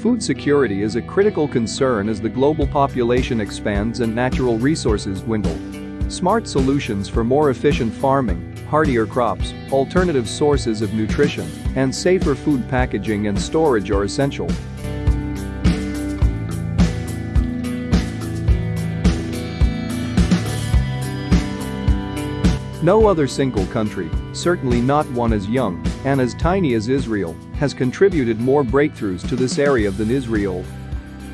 Food security is a critical concern as the global population expands and natural resources dwindle. Smart solutions for more efficient farming, hardier crops, alternative sources of nutrition, and safer food packaging and storage are essential. No other single country, certainly not one as young and as tiny as Israel, has contributed more breakthroughs to this area than Israel.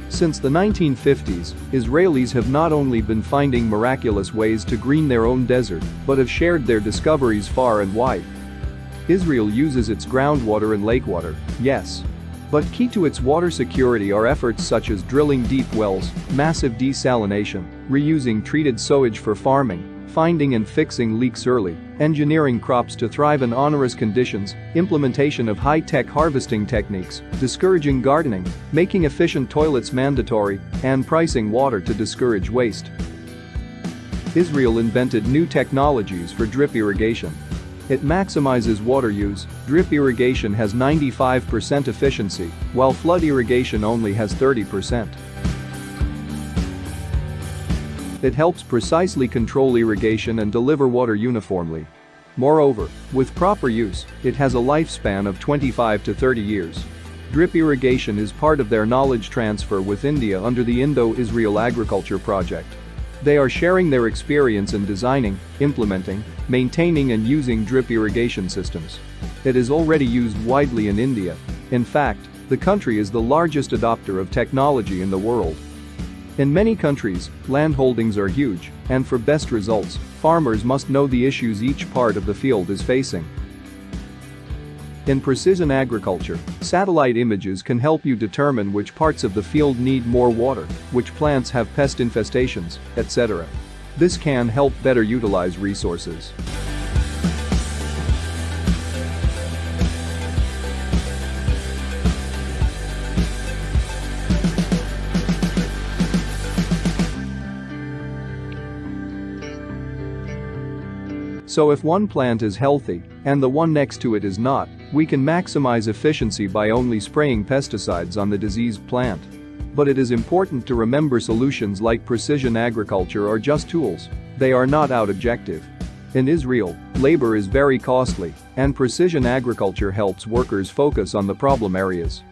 Since the 1950s, Israelis have not only been finding miraculous ways to green their own desert, but have shared their discoveries far and wide. Israel uses its groundwater and lake water, yes. But key to its water security are efforts such as drilling deep wells, massive desalination, reusing treated sewage for farming, finding and fixing leaks early, engineering crops to thrive in onerous conditions, implementation of high-tech harvesting techniques, discouraging gardening, making efficient toilets mandatory, and pricing water to discourage waste. Israel invented new technologies for drip irrigation. It maximizes water use, drip irrigation has 95% efficiency, while flood irrigation only has 30%. It helps precisely control irrigation and deliver water uniformly. Moreover, with proper use, it has a lifespan of 25 to 30 years. Drip irrigation is part of their knowledge transfer with India under the Indo-Israel Agriculture Project. They are sharing their experience in designing, implementing, maintaining and using drip irrigation systems. It is already used widely in India. In fact, the country is the largest adopter of technology in the world. In many countries, landholdings are huge, and for best results, farmers must know the issues each part of the field is facing. In precision agriculture, satellite images can help you determine which parts of the field need more water, which plants have pest infestations, etc. This can help better utilize resources. So if one plant is healthy and the one next to it is not, we can maximize efficiency by only spraying pesticides on the diseased plant. But it is important to remember solutions like precision agriculture are just tools. They are not out objective. In Israel, labor is very costly, and precision agriculture helps workers focus on the problem areas.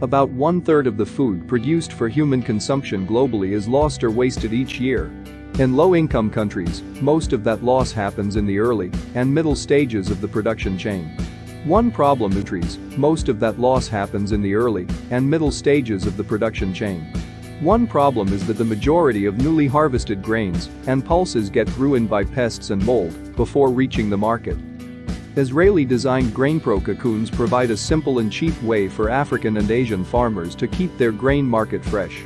About one-third of the food produced for human consumption globally is lost or wasted each year, in low-income countries, most of that loss happens in the early and middle stages of the production chain. One problem nutrients, most of that loss happens in the early and middle stages of the production chain. One problem is that the majority of newly harvested grains and pulses get ruined by pests and mold before reaching the market. Israeli-designed GrainPro cocoons provide a simple and cheap way for African and Asian farmers to keep their grain market fresh.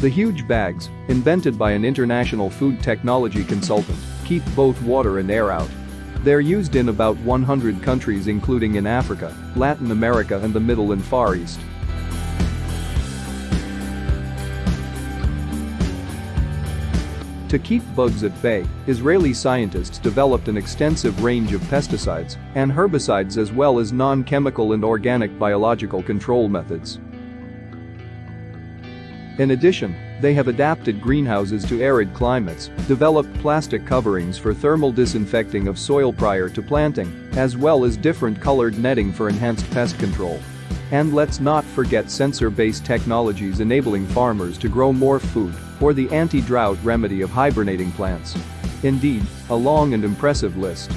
The huge bags, invented by an international food technology consultant, keep both water and air out. They're used in about 100 countries including in Africa, Latin America and the Middle and Far East. To keep bugs at bay, Israeli scientists developed an extensive range of pesticides and herbicides as well as non-chemical and organic biological control methods. In addition, they have adapted greenhouses to arid climates, developed plastic coverings for thermal disinfecting of soil prior to planting, as well as different colored netting for enhanced pest control. And let's not forget sensor-based technologies enabling farmers to grow more food, or the anti-drought remedy of hibernating plants. Indeed, a long and impressive list.